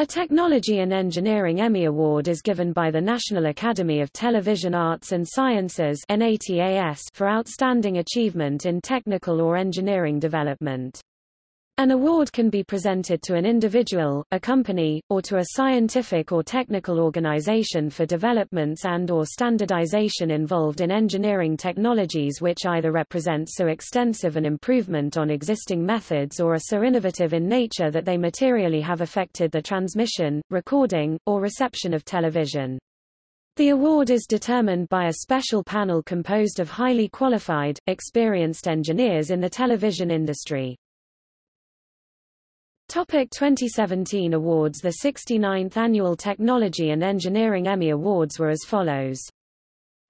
A Technology and Engineering Emmy Award is given by the National Academy of Television Arts and Sciences for outstanding achievement in technical or engineering development. An award can be presented to an individual, a company, or to a scientific or technical organization for developments and or standardization involved in engineering technologies which either represent so extensive an improvement on existing methods or are so innovative in nature that they materially have affected the transmission, recording, or reception of television. The award is determined by a special panel composed of highly qualified, experienced engineers in the television industry. Topic 2017 awards The 69th Annual Technology and Engineering Emmy Awards were as follows.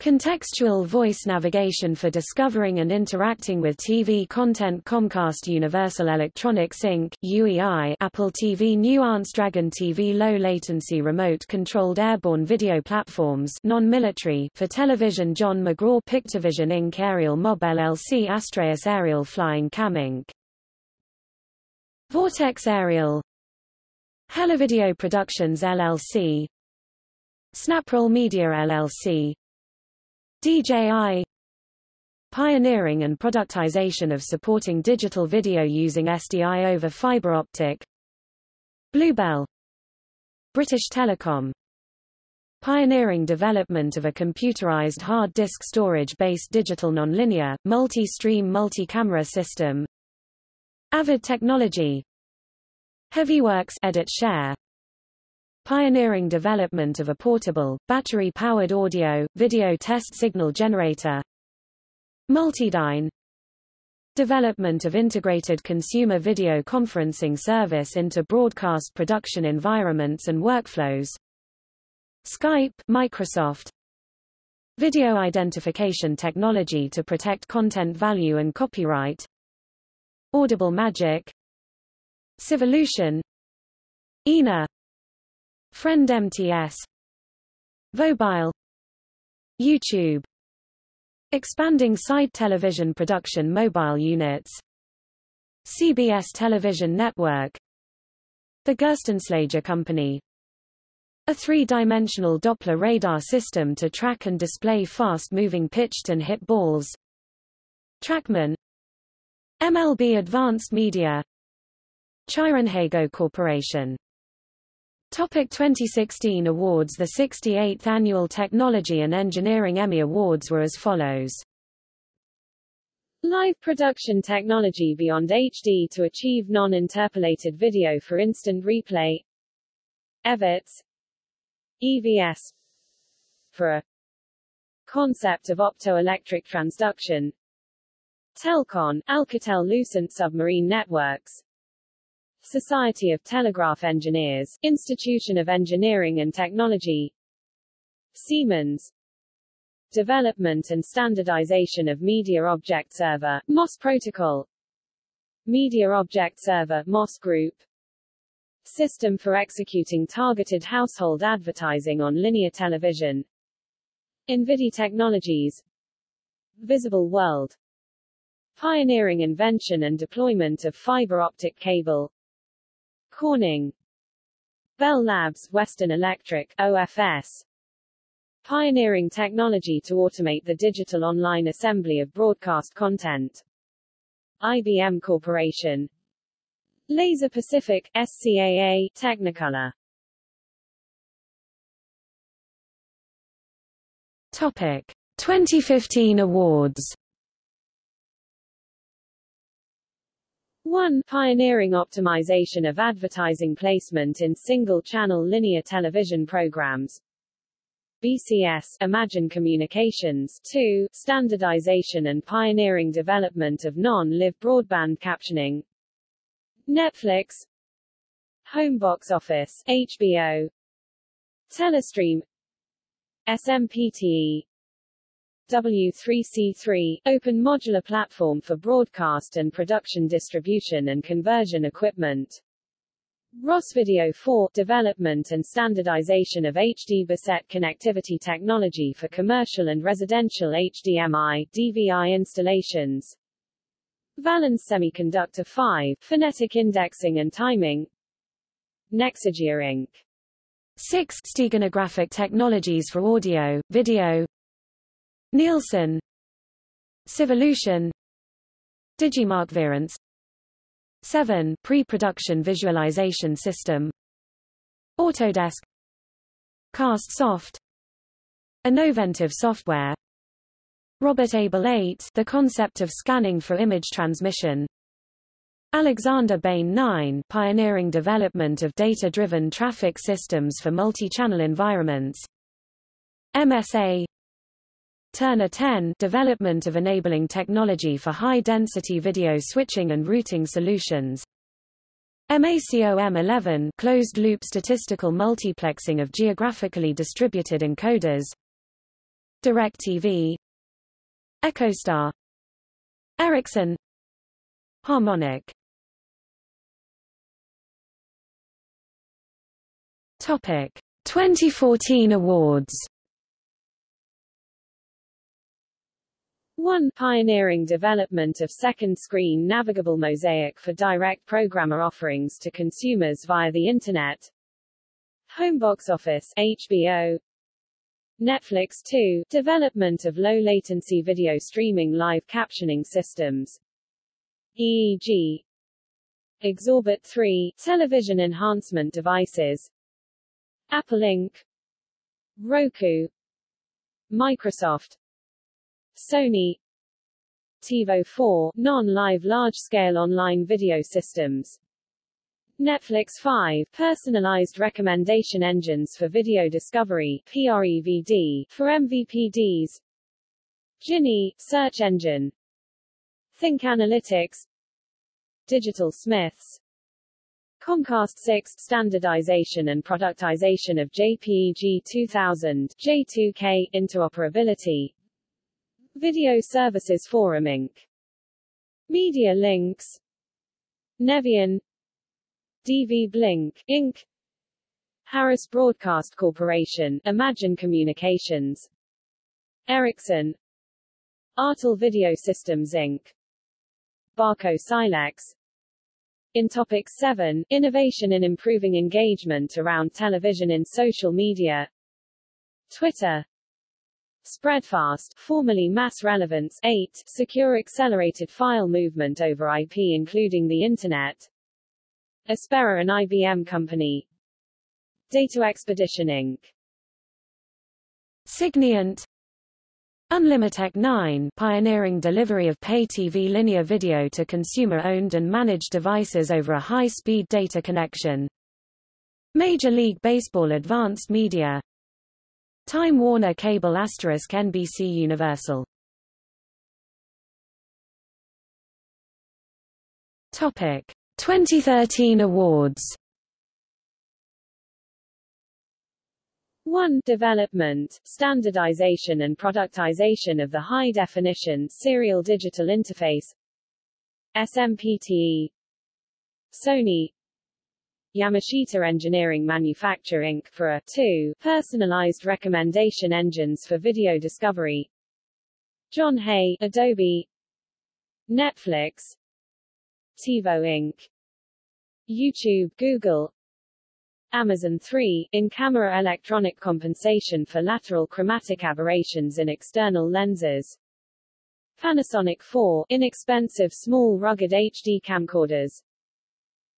Contextual voice navigation for discovering and interacting with TV content Comcast Universal Electronics Inc., UEI Apple TV Nuance Dragon TV Low Latency Remote Controlled Airborne Video Platforms non-military for television John McGraw Pictovision Inc. Aerial Mob LLC Astraeus Aerial Flying Cam Inc. Vortex Aerial. Helivideo Productions LLC Snaproll Media LLC DJI Pioneering and productization of supporting digital video using SDI over fiber optic. Bluebell. British Telecom. Pioneering development of a computerized hard disk storage-based digital nonlinear, multi-stream multi-camera system Avid Technology. HeavyWorks Edit Share. Pioneering development of a portable, battery-powered audio, video test signal generator. Multidyne Development of integrated consumer video conferencing service into broadcast production environments and workflows. Skype Microsoft. Video identification technology to protect content value and copyright Audible Magic. Civolution ENA Friend MTS Vobile. YouTube. Expanding side television production mobile units. CBS Television Network. The Gerstenslager Company. A three-dimensional Doppler radar system to track and display fast-moving pitched and hit balls. Trackman MLB Advanced Media ChyronHego Corporation. Topic 2016 awards The 68th Annual Technology and Engineering Emmy Awards were as follows. Live production technology beyond HD to achieve non-interpolated video for instant replay. EVITS EVS for a concept of optoelectric transduction Telcon, Alcatel-Lucent Submarine Networks. Society of Telegraph Engineers, Institution of Engineering and Technology. Siemens. Development and Standardization of Media Object Server, MOS Protocol. Media Object Server, MOS Group. System for executing targeted household advertising on linear television. INVIDI Technologies. Visible World Pioneering invention and deployment of fiber optic cable. Corning. Bell Labs Western Electric OFS Pioneering technology to automate the digital online assembly of broadcast content. IBM Corporation. Laser Pacific SCAA Technicolor. Topic. 2015 awards 1. Pioneering optimization of advertising placement in single-channel linear television programs. BCS Imagine Communications 2. Standardization and pioneering development of non-live broadband captioning. Netflix Home Box Office HBO Telestream SMPTE W3C3, open modular platform for broadcast and production distribution and conversion equipment. Ross Video 4, development and standardization of HD BASET connectivity technology for commercial and residential HDMI, DVI installations. Valens Semiconductor 5, phonetic indexing and timing. Nexidia Inc. 6. Steganographic Technologies for Audio, Video Nielsen. Civolution. Digimarc Verance 7. Pre-production visualization system. Autodesk. Cast Soft. Innoventive software. Robert Abel 8 The concept of scanning for image transmission. Alexander Bain 9 Pioneering development of data-driven traffic systems for multi-channel environments. MSA Turner 10 Development of enabling technology for high-density video switching and routing solutions. MACOM 11 closed-loop statistical multiplexing of geographically distributed encoders. DirecTV. EchoStar. Ericsson. Harmonic. Topic. 2014 awards 1. Pioneering development of second-screen navigable mosaic for direct programmer offerings to consumers via the Internet. Home box office HBO Netflix 2 Development of low-latency video streaming live captioning systems. EEG Exorbit 3 Television enhancement devices. Apple Inc. Roku. Microsoft Sony TiVo 4 non-live large-scale online video systems. Netflix 5 personalized recommendation engines for video discovery PREVD for MVPDs Gini search engine. Think Analytics. Digital Smiths. Comcast 6 standardization and productization of JPEG 2000 J2K interoperability Video Services Forum Inc. Media Links. Nevion. DV Blink, Inc. Harris Broadcast Corporation, Imagine Communications. Ericsson. Artel Video Systems Inc. Barco Silex. In Topic 7, Innovation in Improving Engagement Around Television in Social Media. Twitter Spreadfast, formerly Mass Relevance 8, secure accelerated file movement over IP including the Internet. Aspera and IBM Company. Data Expedition Inc. Signiant Unlimitech 9 pioneering delivery of pay TV linear video to consumer-owned and managed devices over a high-speed data connection. Major League Baseball Advanced Media Time Warner Cable Asterisk NBC Universal. Topic. 2013 awards. 1. Development, standardization and productization of the high-definition serial digital interface. SMPTE Sony Yamashita Engineering Manufacture Inc. for a 2. Personalized recommendation engines for video discovery John Hay Adobe Netflix TiVo Inc. YouTube Google Amazon 3, in-camera electronic compensation for lateral chromatic aberrations in external lenses. Panasonic 4, inexpensive small rugged HD camcorders.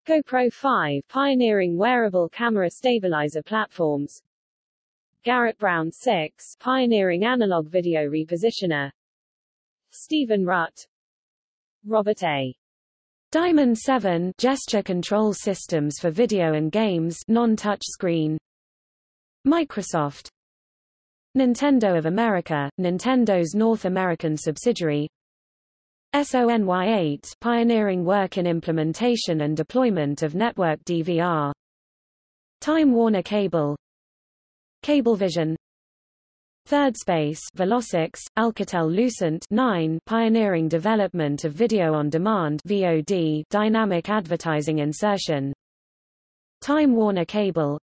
GoPro 5 pioneering wearable camera stabilizer platforms. Garrett Brown 6 pioneering analog video repositioner. Stephen Rutt. Robert A. Diamond 7 gesture control systems for video and games non-touch screen. Microsoft Nintendo of America, Nintendo's North American subsidiary SONY8 pioneering work in implementation and deployment of network DVR Time Warner Cable. Cablevision Third Space Velocix, Alcatel-Lucent 9 pioneering development of video on demand VOD dynamic advertising insertion. Time Warner Cable.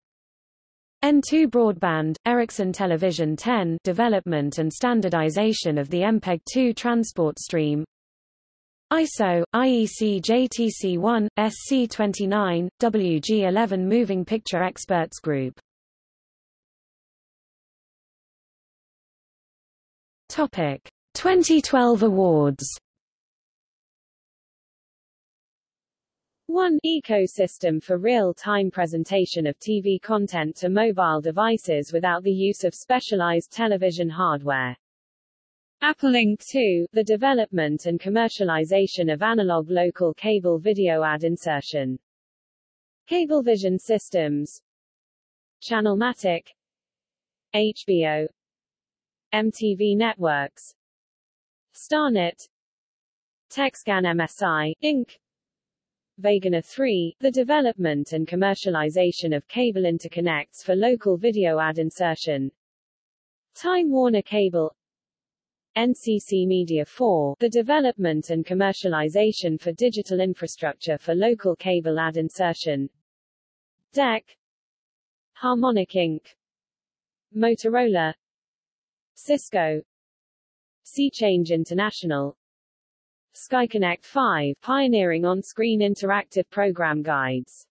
N2 Broadband, Ericsson Television 10 development and standardization of the MPEG-2 transport stream ISO, IEC JTC1, SC29, WG11 Moving Picture Experts Group. Topic 2012 awards 1. Ecosystem for real-time presentation of TV content to mobile devices without the use of specialized television hardware. Applink 2, the development and commercialization of analog local cable video ad insertion. Cablevision Systems Channelmatic HBO MTV Networks Starnet Texcan MSI, Inc. Vegana 3, the development and commercialization of cable interconnects for local video ad insertion. Time Warner Cable NCC Media 4, the development and commercialization for digital infrastructure for local cable ad insertion. DEC Harmonic Inc. Motorola Cisco SeaChange International SkyConnect 5, pioneering on-screen interactive program guides.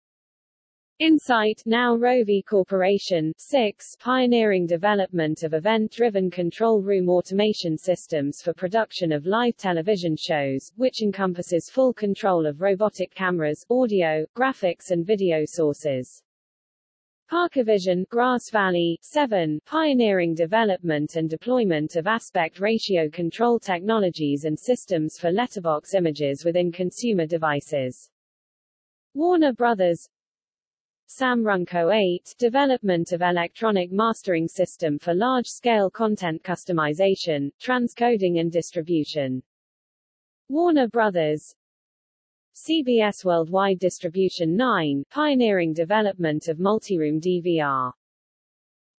Insight, now Rovi Corporation, 6, pioneering development of event-driven control room automation systems for production of live television shows, which encompasses full control of robotic cameras, audio, graphics and video sources. Parkervision, Grass Valley, 7, pioneering development and deployment of aspect ratio control technologies and systems for letterbox images within consumer devices. Warner Brothers Samrunco 8, development of electronic mastering system for large-scale content customization, transcoding and distribution. Warner Brothers CBS Worldwide Distribution 9, pioneering development of multiroom DVR.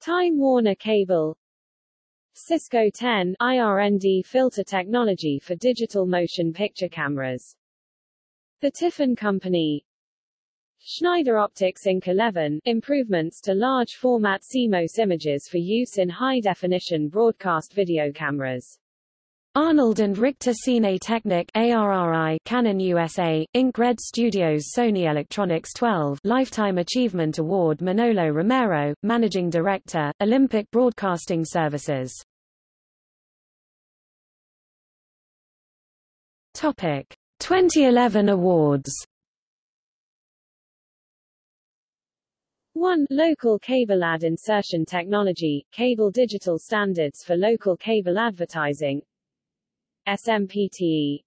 Time Warner Cable Cisco 10, IRND filter technology for digital motion picture cameras. The Tiffen Company Schneider Optics Inc. 11, improvements to large format CMOS images for use in high-definition broadcast video cameras. Arnold and Richter Cine Technic ARRI Canon USA, Inc. Red Studios Sony Electronics 12 Lifetime Achievement Award Manolo Romero, Managing Director, Olympic Broadcasting Services Topic 2011 awards 1. Local cable ad insertion technology, cable digital standards for local cable advertising. SMPTE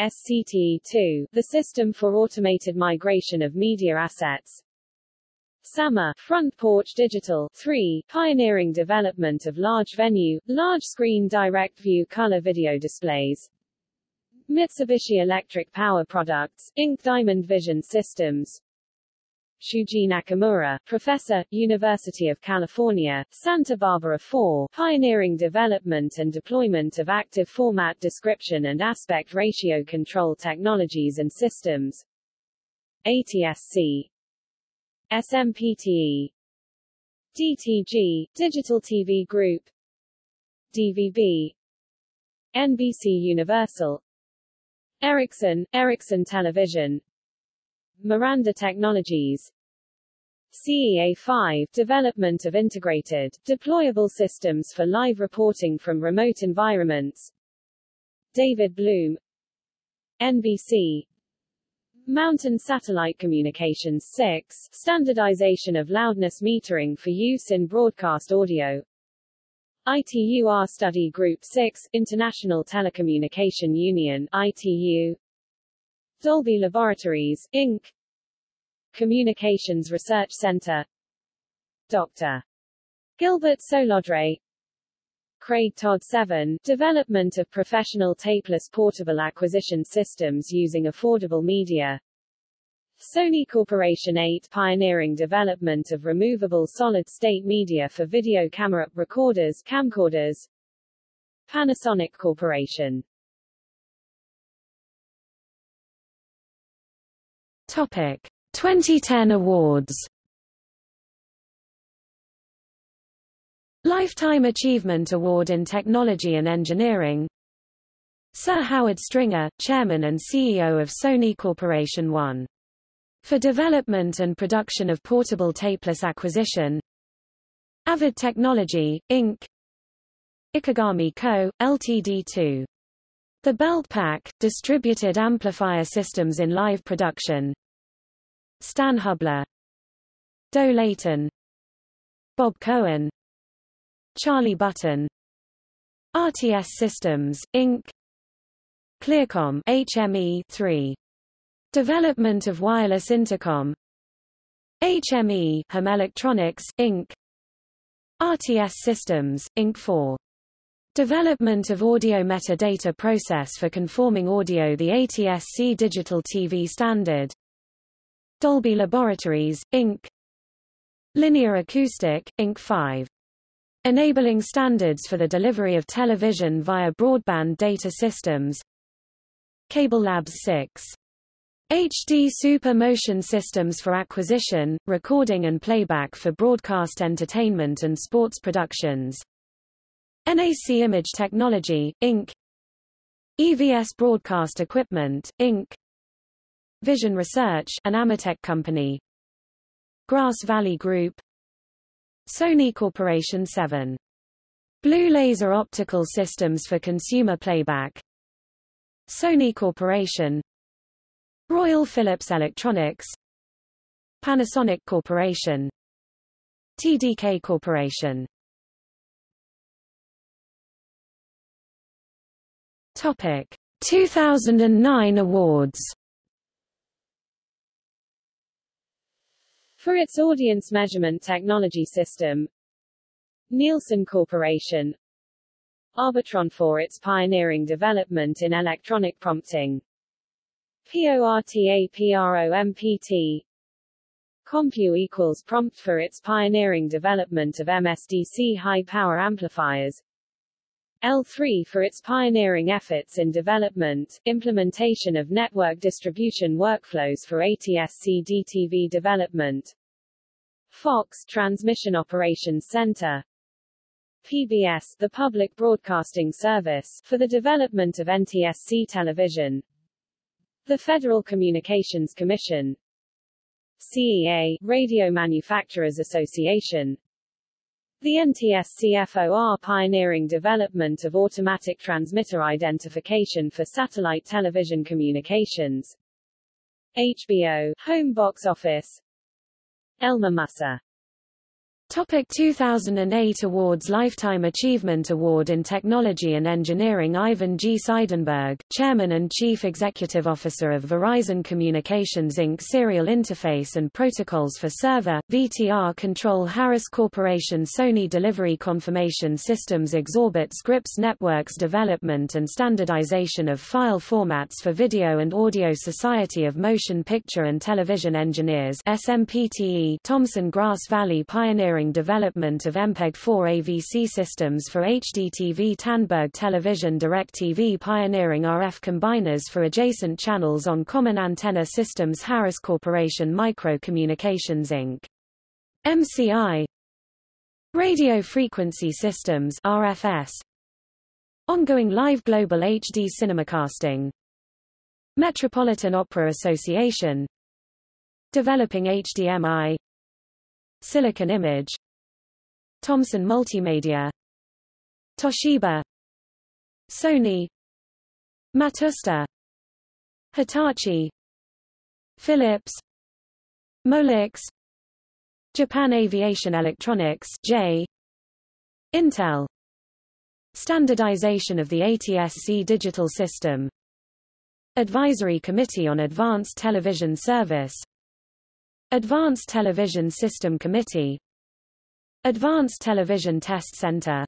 SCTE2, the System for Automated Migration of Media Assets. SAMA, Front Porch Digital. 3, pioneering development of large venue, large screen direct view color video displays. Mitsubishi Electric Power Products, Inc. Diamond Vision Systems Shuji Nakamura, professor, University of California, Santa Barbara 4, pioneering development and deployment of active format description and aspect ratio control technologies and systems. ATSC SMPTE DTG, Digital TV Group. DVB NBC Universal. Ericsson, Ericsson Television Miranda Technologies. CEA5 development of integrated, deployable systems for live reporting from remote environments. David Bloom. NBC Mountain Satellite Communications 6 standardization of loudness metering for use in broadcast audio. ITUR Study Group 6 International Telecommunication Union ITU Dolby Laboratories, Inc. Communications Research Center Dr. Gilbert Soulodre Craig Todd 7, development of professional tapeless portable acquisition systems using affordable media. Sony Corporation 8 pioneering development of removable solid-state media for video camera, recorders, camcorders. Panasonic Corporation Topic 2010 awards Lifetime Achievement Award in Technology and Engineering Sir Howard Stringer, Chairman and CEO of Sony Corporation 1. For development and production of portable tapeless acquisition Avid Technology, Inc. Ikegami Co., Ltd. 2. The Belt Pack, distributed amplifier systems in live production Stan Hubler Doe Layton Bob Cohen Charlie Button RTS Systems, Inc. Clearcom HME 3. Development of wireless intercom HME Home Electronics, Inc. RTS Systems, Inc. 4. Development of audio metadata process for conforming audio the ATSC digital TV standard Dolby Laboratories, Inc. Linear Acoustic, Inc. 5. Enabling standards for the delivery of television via broadband data systems Cable Labs 6. HD Super Motion Systems for acquisition, recording and playback for broadcast entertainment and sports productions NAC Image Technology, Inc. EVS Broadcast Equipment, Inc. Vision Research an Ametek company. Grass Valley Group. Sony Corporation 7. Blue Laser Optical Systems for Consumer Playback. Sony Corporation. Royal Philips Electronics. Panasonic Corporation. TDK Corporation. Topic. 2009 awards For its audience measurement technology system Nielsen Corporation Arbitron for its pioneering development in electronic prompting PORTAPROMPT Compu equals prompt for its pioneering development of MSDC high-power amplifiers L3 for its pioneering efforts in development, implementation of network distribution workflows for ATSC DTV development Fox Transmission Operations Center PBS the Public Broadcasting Service for the development of NTSC television the Federal Communications Commission CEA Radio Manufacturers Association the NTSC-FOR pioneering development of automatic transmitter identification for satellite television communications. HBO, Home Box Office. Elmer Musser Topic 2008 Awards Lifetime Achievement Award in Technology and Engineering Ivan G. Seidenberg, Chairman and Chief Executive Officer of Verizon Communications Inc. Serial Interface and Protocols for Server, VTR Control Harris Corporation Sony Delivery Confirmation Systems Exorbit Scripps Networks Development and Standardization of File Formats for Video and Audio Society of Motion Picture and Television Engineers SMPTE Thomson Grass Valley Pioneering development of MPEG-4 AVC systems for HDTV Tandberg Television DirecTV pioneering RF combiners for adjacent channels on common antenna systems Harris Corporation Micro Communications Inc. MCI Radio Frequency Systems RFS Ongoing live global HD cinemacasting. Metropolitan Opera Association. Developing HDMI Silicon Image. Thomson Multimedia. Toshiba. Sony. Matsushita Hitachi. Philips. Molex. Japan Aviation Electronics J. Intel. Standardization of the ATSC digital system. Advisory Committee on Advanced Television Service Advanced Television System Committee. Advanced Television Test Center.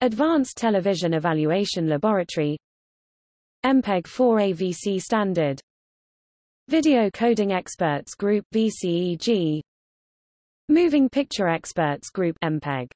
Advanced Television Evaluation Laboratory. MPEG-4 AVC Standard. Video Coding Experts Group VCEG Moving Picture Experts Group MPEG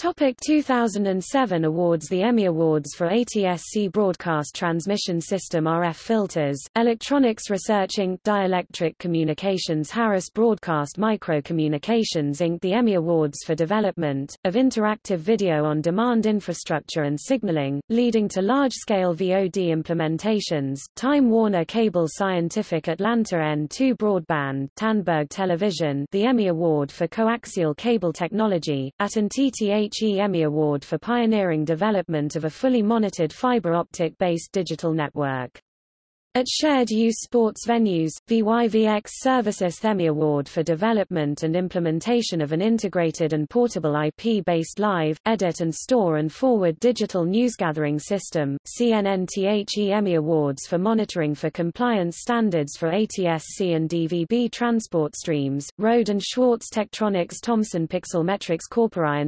Topic 2007 awards The Emmy Awards for ATSC Broadcast Transmission System RF Filters, Electronics Research Inc. Dielectric Communications Harris Broadcast Microcommunications Inc. The Emmy Awards for Development, of Interactive Video on Demand Infrastructure and Signaling, leading to large-scale VOD implementations, Time Warner Cable Scientific Atlanta N2 Broadband Tandberg Television The Emmy Award for Coaxial Cable Technology, at TTH HE Emmy Award for pioneering development of a fully monitored fiber optic-based digital network. At Shared Use Sports Venues, VYVX Services Emmy Award for development and implementation of an integrated and portable IP-based live, edit and store and forward digital newsgathering system, CNNTHE Emmy Awards for monitoring for compliance standards for ATSC and DVB transport streams, Rohde and Schwarz Tektronix Thomson Pixelmetrics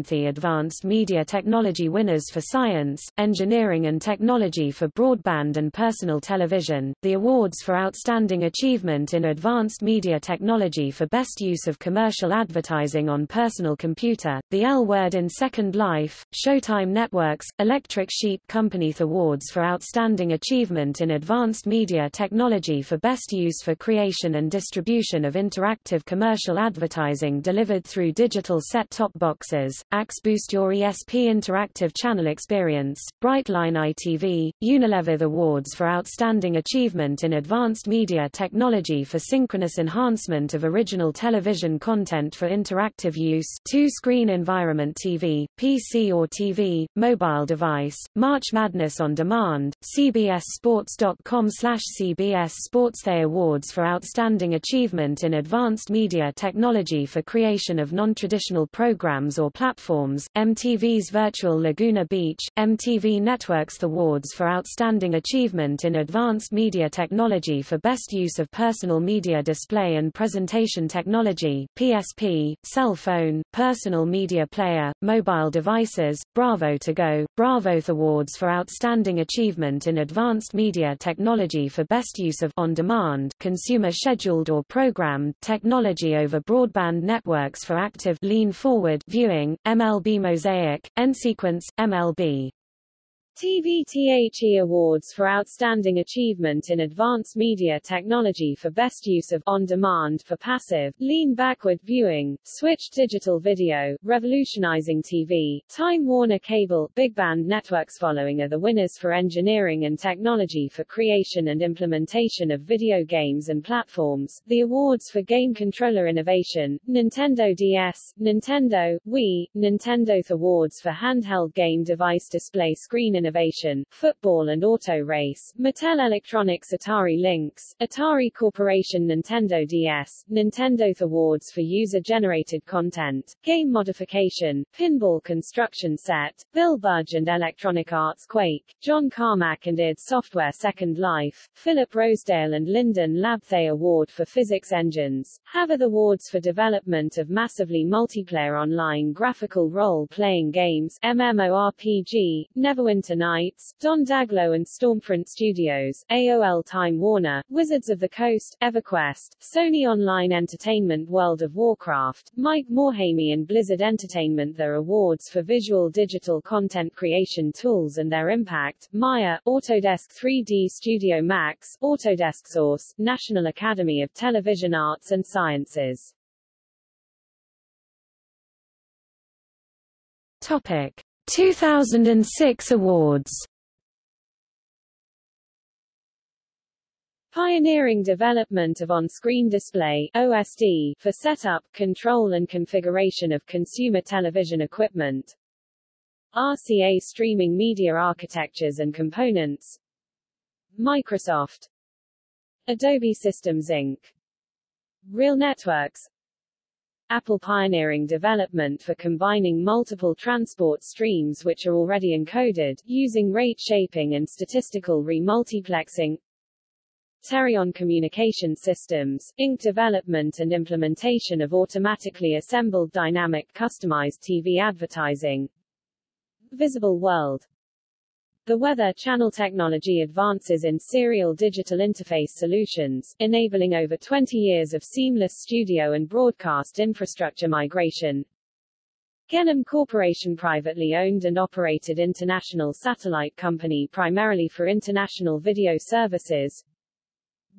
the Advanced Media Technology winners for science, engineering and technology for broadband and personal television, the awards for Outstanding Achievement in Advanced Media Technology for Best Use of Commercial Advertising on Personal Computer, the L Word in Second Life, Showtime Networks, Electric Sheep Company Awards for Outstanding Achievement in Advanced Media Technology for Best Use for Creation and Distribution of Interactive Commercial Advertising delivered through digital set-top boxes, Axe Boost Your ESP Interactive Channel Experience, Brightline ITV, Unilever Awards for Outstanding Achievement achievement in advanced media technology for synchronous enhancement of original television content for interactive use two-screen environment TV, PC or TV, mobile device, March Madness on Demand, cbssports.com slash CBS Sports They Awards for Outstanding Achievement in Advanced Media Technology for creation of non-traditional programs or platforms, MTV's Virtual Laguna Beach, MTV Networks The Awards for Outstanding Achievement in Advanced Media Media Technology for Best Use of Personal Media Display and Presentation Technology PSP, Cell Phone, Personal Media Player, Mobile Devices, Bravo to Go, Bravo Awards for Outstanding Achievement in Advanced Media Technology for Best Use of On-Demand Consumer Scheduled or Programmed Technology over Broadband Networks for Active Lean Forward Viewing, MLB Mosaic, NSequence, MLB TVTHE Awards for Outstanding Achievement in Advanced Media Technology for Best Use of On-Demand for Passive, Lean Backward Viewing, Switched Digital Video, Revolutionizing TV, Time Warner Cable, Big Band Networks Following are the winners for Engineering and Technology for Creation and Implementation of Video Games and Platforms, the awards for Game Controller Innovation, Nintendo DS, Nintendo, Wii, Nintendo Awards for Handheld Game Device Display Screen Innovation, Football and Auto Race, Mattel Electronics Atari Lynx, Atari Corporation Nintendo DS, Nintendo Awards for User-Generated Content, Game Modification, Pinball Construction Set, Bill Budge and Electronic Arts Quake, John Carmack and id Software Second Life, Philip Rosedale and Linden Labthay Award for Physics Engines, Havok Awards for Development of Massively Multiplayer Online Graphical Role-Playing Games MMORPG, Neverwinter Nights, Don Daglow and Stormfront Studios, AOL Time Warner, Wizards of the Coast, EverQuest, Sony Online Entertainment World of Warcraft, Mike Morhaime and Blizzard Entertainment Their awards for visual digital content creation tools and their impact, Maya, Autodesk 3D Studio Max, Autodesk Source, National Academy of Television Arts and Sciences. Topic 2006 awards Pioneering development of on-screen display OSD for setup, control and configuration of consumer television equipment. RCA streaming media architectures and components. Microsoft. Adobe Systems Inc. Real Networks Apple pioneering development for combining multiple transport streams which are already encoded, using rate shaping and statistical remultiplexing. Terayon Communication Systems, Inc. development and implementation of automatically assembled dynamic customized TV advertising. Visible World the Weather Channel technology advances in serial digital interface solutions, enabling over 20 years of seamless studio and broadcast infrastructure migration. Gennum Corporation privately owned and operated international satellite company primarily for international video services.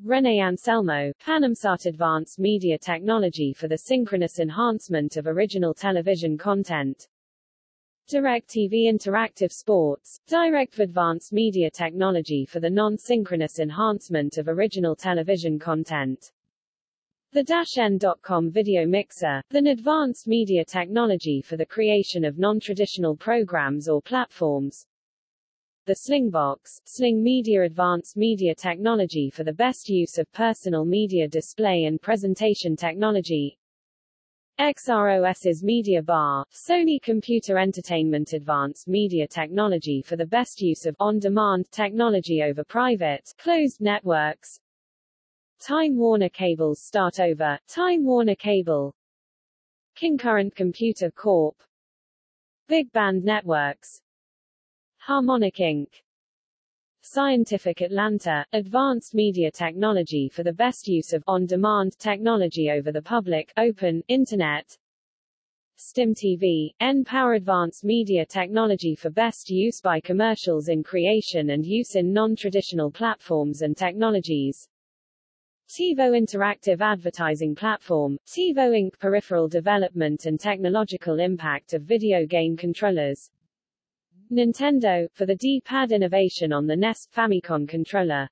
René Anselmo, Panamsat Advanced Media Technology for the synchronous enhancement of original television content. DirecTV Interactive Sports, Direct Advanced Media Technology for the non-synchronous enhancement of original television content. The N.com video mixer, an advanced media technology for the creation of non-traditional programs or platforms. The Slingbox, Sling Media Advanced Media Technology for the best use of personal media display and presentation technology. XROS's Media Bar, Sony Computer Entertainment Advanced Media Technology for the best use of on-demand technology over private, closed networks. Time Warner Cable's Start Over, Time Warner Cable Concurrent Computer Corp. Big Band Networks Harmonic Inc. Scientific Atlanta, Advanced Media Technology for the best use of on-demand technology over the public, open, Internet. STIM TV, N-Power Advanced Media Technology for best use by commercials in creation and use in non-traditional platforms and technologies. TiVo Interactive Advertising Platform, TiVo Inc. Peripheral Development and Technological Impact of Video Game Controllers Nintendo, for the D-pad innovation on the NES Famicom controller.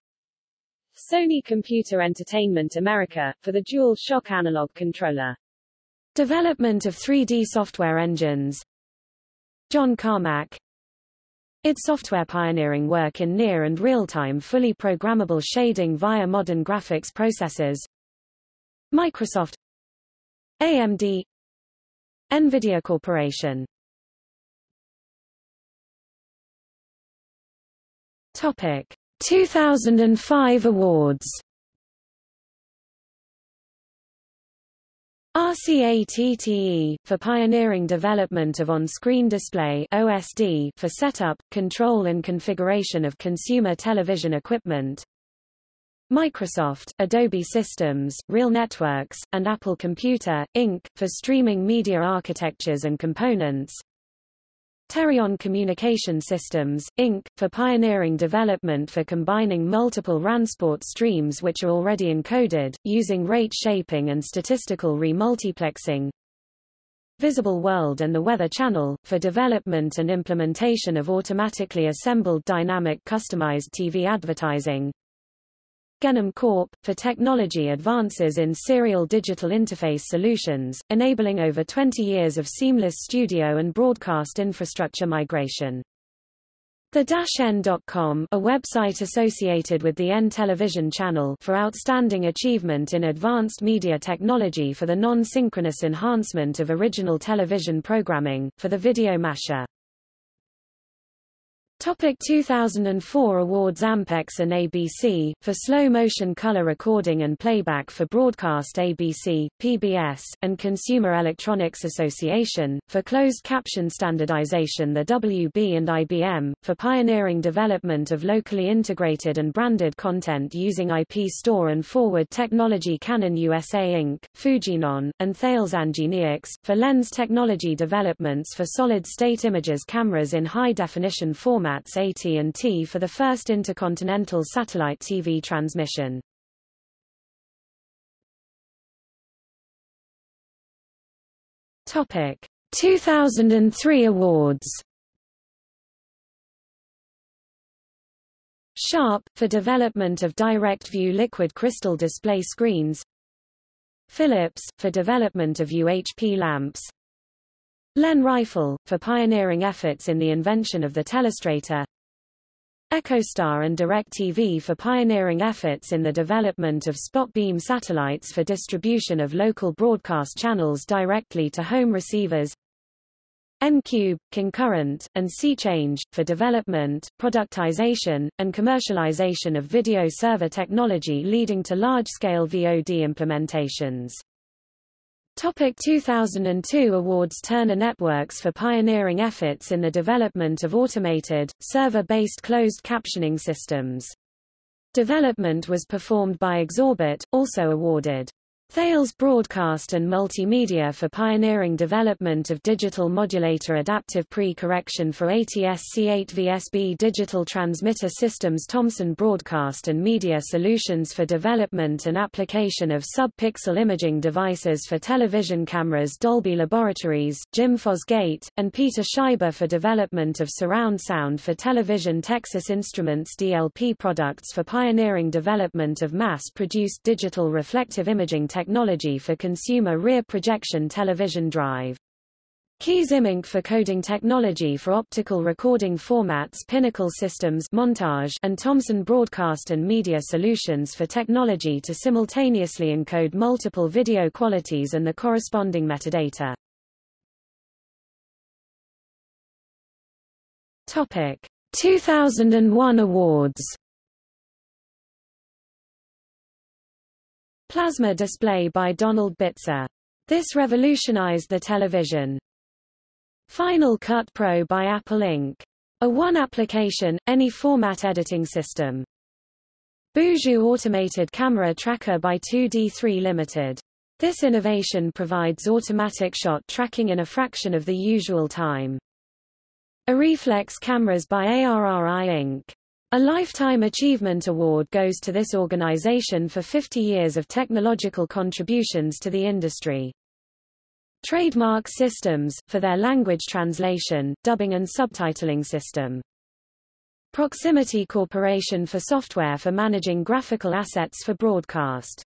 Sony Computer Entertainment America, for the Dual Shock Analog controller. Development of 3D software engines. John Carmack. Id software pioneering work in near and real-time fully programmable shading via modern graphics processors. Microsoft. AMD NVIDIA Corporation Topic 2005 awards RCATTE, for pioneering development of on-screen display OSD for setup, control and configuration of consumer television equipment. Microsoft, Adobe Systems, Real Networks, and Apple Computer, Inc., for streaming media architectures and components. Terayon Communication Systems, Inc., for pioneering development for combining multiple RANsport streams which are already encoded, using rate shaping and statistical remultiplexing. Visible World and the Weather Channel, for development and implementation of automatically assembled dynamic customized TV advertising. Gennum Corp. for technology advances in serial digital interface solutions, enabling over 20 years of seamless studio and broadcast infrastructure migration. The N.com, a website associated with the N television channel for outstanding achievement in advanced media technology for the non-synchronous enhancement of original television programming, for the video masher. Topic 2004 Awards Ampex and ABC, for slow-motion color recording and playback for broadcast ABC, PBS, and Consumer Electronics Association, for closed caption standardization the WB and IBM, for pioneering development of locally integrated and branded content using IP store and forward technology Canon USA Inc., Fujinon, and Thales Angenieux, for lens technology developments for solid-state images cameras in high-definition format formats AT&T for the first intercontinental satellite TV transmission. Topic. 2003 awards. Sharp, for development of direct-view liquid crystal display screens. Philips, for development of UHP lamps Len Reiffel, for pioneering efforts in the invention of the telestrator EchoStar and DirecTV for pioneering efforts in the development of spot beam satellites for distribution of local broadcast channels directly to home receivers N-Cube, Concurrent, and SeaChange, for development, productization, and commercialization of video server technology leading to large-scale VOD implementations. Topic 2002 Awards Turner Networks for pioneering efforts in the development of automated, server-based closed captioning systems. Development was performed by Exorbit, also awarded. Thales Broadcast and Multimedia for pioneering development of digital modulator adaptive pre-correction for ATSC8 VSB digital transmitter systems Thomson Broadcast and Media Solutions for development and application of sub-pixel imaging devices for television cameras Dolby Laboratories, Jim Fosgate, and Peter Scheiber for development of surround sound for television Texas Instruments DLP products for pioneering development of mass-produced digital reflective imaging technology technology for consumer rear projection television drive. Kees Immink for coding technology for optical recording formats Pinnacle Systems Montage and Thomson Broadcast and Media Solutions for technology to simultaneously encode multiple video qualities and the corresponding metadata. Topic 2001 awards Plasma display by Donald Bitzer. This revolutionized the television. Final Cut Pro by Apple Inc. A one-application, any format editing system. boujou Automated Camera Tracker by 2D3 Limited. This innovation provides automatic shot tracking in a fraction of the usual time. Arriflex cameras by ARRI Inc. A Lifetime Achievement Award goes to this organization for 50 years of technological contributions to the industry. Trademark Systems, for their language translation, dubbing and subtitling system. Proximity Corporation for software for managing graphical assets for broadcast.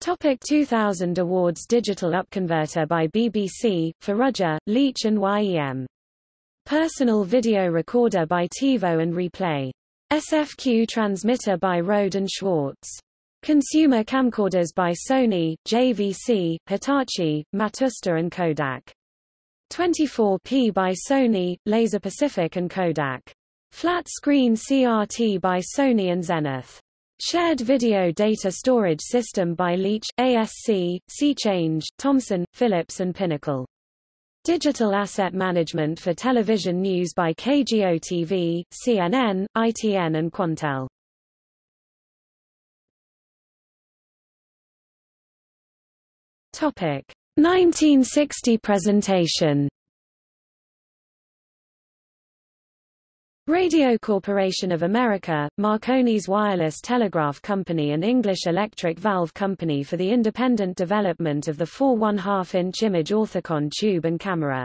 Topic 2000 Awards Digital Upconverter by BBC, for Roger, Leitch and YEM. Personal video recorder by TiVo and Replay. SFQ transmitter by Rohde and Schwarz. Consumer camcorders by Sony, JVC, Hitachi, Matsushita and Kodak. 24p by Sony, Laser Pacific and Kodak. Flat screen CRT by Sony and Zenith. Shared video data storage system by Leitch, ASC, SeaChange, Thomson, Philips and Pinnacle. Digital Asset Management for Television News by KGO TV, CNN, ITN and Quantel. Topic 1960 presentation Radio Corporation of America, Marconi's Wireless Telegraph Company and English Electric Valve Company for the independent development of the 4 1/2-inch image orthicon tube and camera.